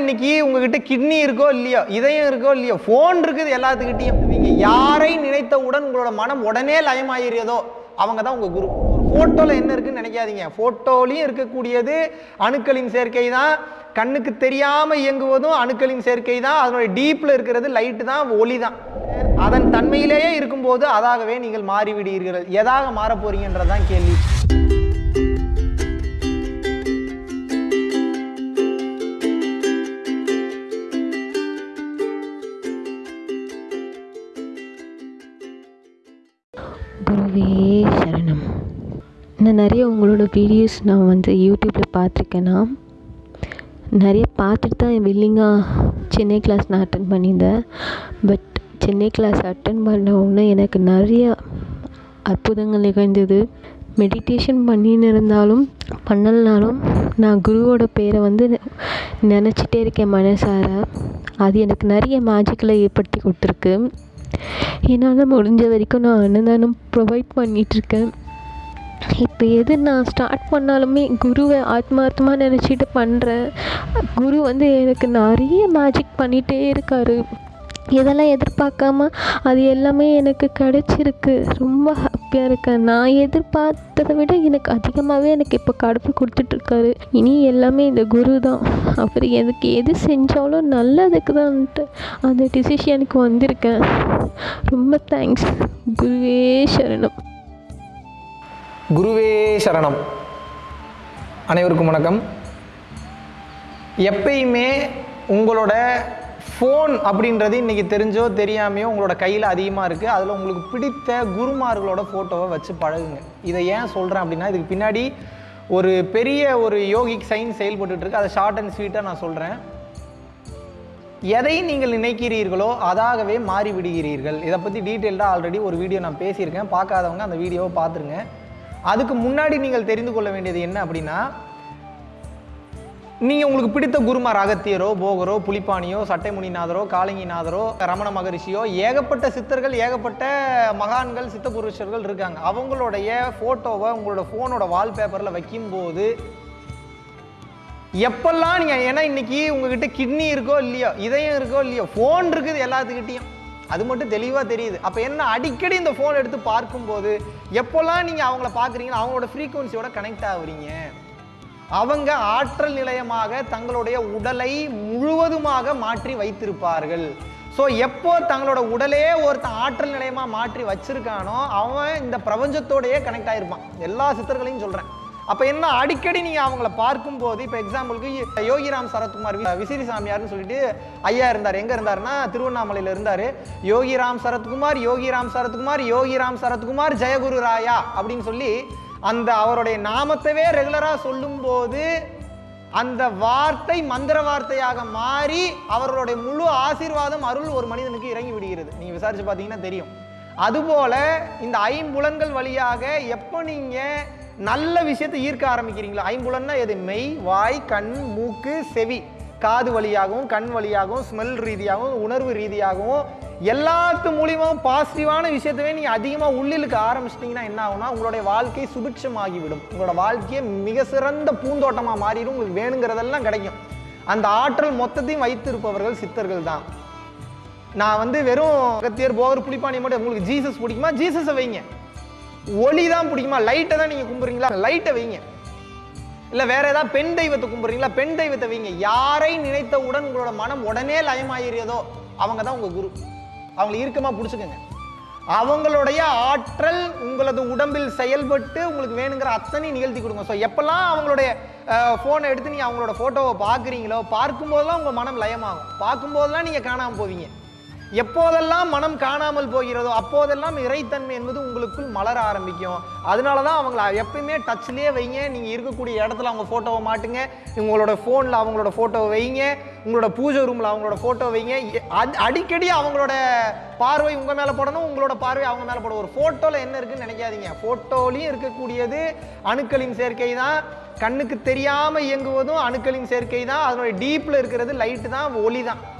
இன்னைக்கு உங்ககிட்ட கிட்னி இருக்கோ இல்லையோ இதயம் இருக்கோ இல்லையோ ஃபோன் இருக்குது எல்லாத்துக்கிட்டையும். நீங்க யாரை நினைத்தவுடன் உங்களோட மனம் உடனே லயமாயிரியதோ அவங்க தான் உங்க குரு. ஃபோட்டோவில் என்ன இருக்குன்னு நினைக்காதீங்க. ஃபோட்டோலையும் இருக்கக்கூடியது அணுக்களின் சேர்க்கை தான். கண்ணுக்கு தெரியாம இயங்குவதும் அணுக்களின் சேர்க்கை தான். அதனுடைய டீப்ல இருக்கிறது லைட்டு தான் ஒளி தான். அதன் தன்மையிலேயே இருக்கும்போது அதாகவே நீங்கள் மாறிவிடுவீர்கள் எதாக மாறப்போறீங்கன்றதான் கேள்வி. குருவே சரணம். நான் நிறைய உங்களோட வீடியோஸ் நான் வந்து யூடியூப்பில் பார்த்துருக்கேன்னா நிறைய பார்த்துட்டு தான் வில்லிங்காக சென்னை கிளாஸ் நான் அட்டன் பண்ணியிருந்தேன். பட் சென்னை கிளாஸ் அட்டன் பண்ண உடனே எனக்கு நிறைய அற்புதங்கள் நிகழ்ந்தது. மெடிடேஷன் பண்ணின்னு இருந்தாலும் பண்ணலனாலும் நான் குருவோட பேரை வந்து நினச்சிட்டே இருக்கேன் மனசார. அது எனக்கு நிறைய மேஜிக்கில் ஏற்படுத்தி கொடுத்துருக்கு. என்னால் முடிஞ்ச வரைக்கும் நான் அன்னதானம் ப்ரொவைட் பண்ணிகிட்ருக்கேன் இப்போ எது நான் ஸ்டார்ட் பண்ணாலுமே குருவை ஆத்மார்த்தமாக நினச்சிட்டு பண்ணுறேன் குரு வந்து எனக்கு நிறைய மேஜிக் பண்ணிகிட்டே இருக்காரு. இதெல்லாம் எதிர்பார்க்காம அது எல்லாமே எனக்கு கிடச்சிருக்கு. ரொம்ப ஹாப்பியாக இருக்கேன். நான் எதிர்பார்த்ததை விட எனக்கு அதிகமாகவே எனக்கு இப்போ கடவுள் கொடுத்துட்ருக்காரு. இனி எல்லாமே இந்த குரு தான். அவர் எனக்கு எது செஞ்சாலும் நல்லதுக்கு தான்ட்டு அந்த டிசிஷனுக்கு வந்திருக்கேன். ரொம்ப தேங்க்ஸ் குருவே சரணம். குருவே சரணம். அனைவருக்கும் வணக்கம். எப்பயுமே உங்களோட ஃபோன் அப்படின்றது இன்றைக்கி தெரிஞ்சோ தெரியாமையோ உங்களோட கையில் அதிகமாக இருக்குது அதில் உங்களுக்கு பிடித்த குருமார்களோட ஃபோட்டோவை வச்சு பழகுங்க. இதை ஏன் சொல்கிறேன் அப்படின்னா இதுக்கு பின்னாடி ஒரு பெரிய ஒரு யோகிக் சைன் செயல்பட்டுருக்கு அதை ஷார்ட் அண்ட் ஸ்வீட்டாக நான் சொல்கிறேன் எதை நீங்கள் நினைக்கிறீர்களோ அதாகவே மாறி விடுகிறீர்கள். இதை பற்றி டீட்டெயில்டாக ஆல்ரெடி ஒரு வீடியோ நான் பேசியிருக்கேன். பார்க்காதவங்க அந்த வீடியோவை பார்த்துருங்க. அதுக்கு முன்னாடி நீங்கள் தெரிந்து கொள்ள வேண்டியது என்ன அப்படின்னா நீங்கள் உங்களுக்கு பிடித்த குருமார் அகத்தியரோ போகரோ புலிப்பாணியோ சட்டைமுனிநாதரோ காளிங்கிநாதரோ ரமண மகரிஷியோ ஏகப்பட்ட சித்தர்கள் ஏகப்பட்ட மகான்கள் சித்த புருஷர்கள் இருக்காங்க. அவங்களுடைய ஃபோட்டோவை உங்களோட ஃபோனோட வால்பேப்பரில் வைக்கும்போது எப்பெல்லாம் நீங்கள் ஏன்னா இன்றைக்கி உங்ககிட்ட கிட்னி இருக்கோ இல்லையோ இதயம் இருக்கோ இல்லையோ ஃபோன் இருக்குது எல்லாத்துக்கிட்டேயும். அது மட்டும் தெளிவாக தெரியுது. அப்போ என்ன அடிக்கடி இந்த ஃபோன் எடுத்து பார்க்கும்போது எப்போல்லாம் நீங்கள் அவங்கள பார்க்குறீங்களோ அவங்களோட ஃப்ரீக்குவன்சியோட கனெக்ட் ஆகுறீங்க. அவங்க ஆற்றல் நிலையமாக தங்களுடைய உடலை முழுவதுமாக மாற்றி வைத்திருப்பார்கள். ஸோ எப்போ தங்களோட உடலே ஒருத்தன் ஆற்றல் நிலையமாக மாற்றி வச்சிருக்கானோ அவன் இந்த பிரபஞ்சத்தோடையே கனெக்ட் ஆகிருப்பான் எல்லா சித்தர்களையும் சொல்கிறேன் அப்போ என்ன அடிக்கடி நீங்கள் அவங்கள பார்க்கும்போது இப்போ எக்ஸாம்பிளுக்கு யோகிராம் சரத்குமார் விசிறி சாமியார்னு சொல்லிட்டு ஐயா இருந்தார். எங்கே இருந்தாருன்னா திருவண்ணாமலையில் இருந்தார். யோகிராம் சரத்குமார் யோகிராம் சரத்குமார் யோகிராம் சரத்குமார் ஜெயகுரு ராயா அப்படின்னு சொல்லி அந்த அவருடைய நாமத்தவே ரெகுலராக சொல்லும்போது அந்த வார்த்தை மந்திர வார்த்தையாக மாறி அவர்களுடைய முழு ஆசீர்வாதம் அருள் ஒரு மனிதனுக்கு இறங்கி விடுகிறது. நீங்கள் விசாரித்து பார்த்தீங்கன்னா தெரியும். அதுபோல இந்த ஐம்புலன்கள் வழியாக எப்போ நீங்கள் நல்ல விஷயத்தை ஈர்க்க ஆரம்பிக்கிறீங்களோ ஐம்புலன்னா எது? மெய் வாய் கண் மூக்கு செவி. காது வழியாகவும் கண் வழியாகவும் ஸ்மெல் ரீதியாகவும் உணர்வு ரீதியாகவும் எல்லாத்து மூலியமாகவும் பாசிட்டிவான விஷயத்தவே நீங்கள் அதிகமாக உள்ளிழுக்க ஆரம்பிச்சிட்டிங்கன்னா என்ன ஆகும்னா உங்களுடைய வாழ்க்கை சுபிட்சமாகிவிடும். உங்களோட வாழ்க்கையை மிக சிறந்த பூந்தோட்டமாக மாறிடும். உங்களுக்கு வேணுங்கிறதெல்லாம் கிடைக்கும். அந்த ஆற்றல் மொத்தத்தையும் வைத்திருப்பவர்கள் சித்தர்கள் தான். நான் வந்து வெறும் கத்தியர் போகர் புளிப்பானி மட்டும் உங்களுக்கு ஜீசஸ் பிடிக்குமா? ஜீசஸை வைங்க. ஒளி தான் பிடிக்குமா? லைட்டை தான் நீங்கள் கும்பிட்றீங்களா லைட்டை வைங்க. இல்லை வேற ஏதாவது பெண் தெய்வத்தை கும்பிட்றீங்களா பெண் தெய்வத்தை வைங்க. யாரை நினைத்தவுடன் உங்களோட மனம் உடனே லயமாயிரியதோ அவங்க தான் உங்கள் குரு. அவங்களை இறுக்கமாக பிடிச்சிக்கோங்க. அவங்களுடைய ஆற்றல் உங்களது உடம்பில் செயல்பட்டு உங்களுக்கு வேணுங்கிற அத்தனை நிகழ்த்தி கொடுங்க. ஸோ எப்பெல்லாம் அவங்களுடைய ஃபோனை எடுத்து நீங்கள் அவங்களோட ஃபோட்டோவை பார்க்குறீங்களோ பார்க்கும்போதெல்லாம் உங்கள் மனம் லயமாகும். பார்க்கும்போதெல்லாம் நீங்கள் காணாமல் போவீங்க. எப்போதெல்லாம் மனம் காணாமல் போகிறதோ அப்போதெல்லாம் இறைத்தன்மை என்பது உங்களுக்குள் மலர ஆரம்பிக்கும். அதனால தான் அவங்கள எப்பயுமே டச்லேயே வைங்க. நீங்கள் இருக்கக்கூடிய இடத்துல அவங்க ஃபோட்டோவை மாட்டுங்க. உங்களோட ஃபோனில் அவங்களோட ஃபோட்டோவை வைங்க. உங்களோட பூஜை ரூமில் அவங்களோட ஃபோட்டோ வைங்க. எ- அடிக்கடி அவங்களோட பார்வை உங்கள் மேலே போடணும். உங்களோட பார்வை அவங்க மேலே போடணும். ஒரு ஃபோட்டோவில் என்ன இருக்குன்னு நினைக்காதீங்க. ஃபோட்டோலையும் இருக்கக்கூடியது அணுக்களின் சேர்க்கை தான். கண்ணுக்கு தெரியாமல் இயங்குவதும் அணுக்களின் சேர்க்கை தான். அதனுடைய டீப்பில் இருக்கிறது லைட்டு தான். ஒளி தான்.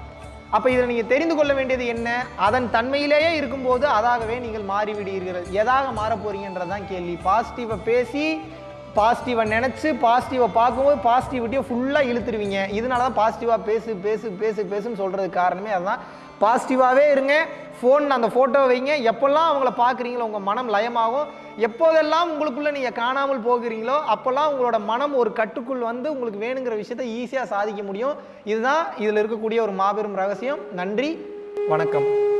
அப்போ இதில் நீங்கள் தெரிந்து கொள்ள வேண்டியது என்ன? அதன் தன்மையிலேயே இருக்கும்போது அதாகவே நீங்கள் மாறிவிடுகிறீர்கள். எதாக மாறப் தான் கேள்வி. பாசிட்டிவை பேசி பாசிட்டிவை நினச்சி பாசிட்டிவை பார்க்கும்போது பாசிட்டிவிட்டியை ஃபுல்லாக இழுத்துருவீங்க. இதனால தான் பாசிட்டிவாக பேசு பேசு பேசு பேசுன்னு சொல்கிறதுக்கு காரணமே அதுதான். பாசிட்டிவாகவே இருங்க. ஃபோன் அந்த ஃபோட்டோவை வைங்க. எப்போல்லாம் அவங்கள பார்க்குறீங்களோ உங்கள் மனம் லயமாகும். எப்போதெல்லாம் உங்களுக்குள்ளே நீங்கள் காணாமல் போகிறீங்களோ அப்போல்லாம் உங்களோட மனம் ஒரு கட்டுக்குள் வந்து உங்களுக்கு வேணுங்கிற விஷயத்தை ஈஸியாக சாதிக்க முடியும். இதுதான் இதில் இருக்கக்கூடிய ஒரு மாபெரும் ரகசியம். நன்றி. வணக்கம்.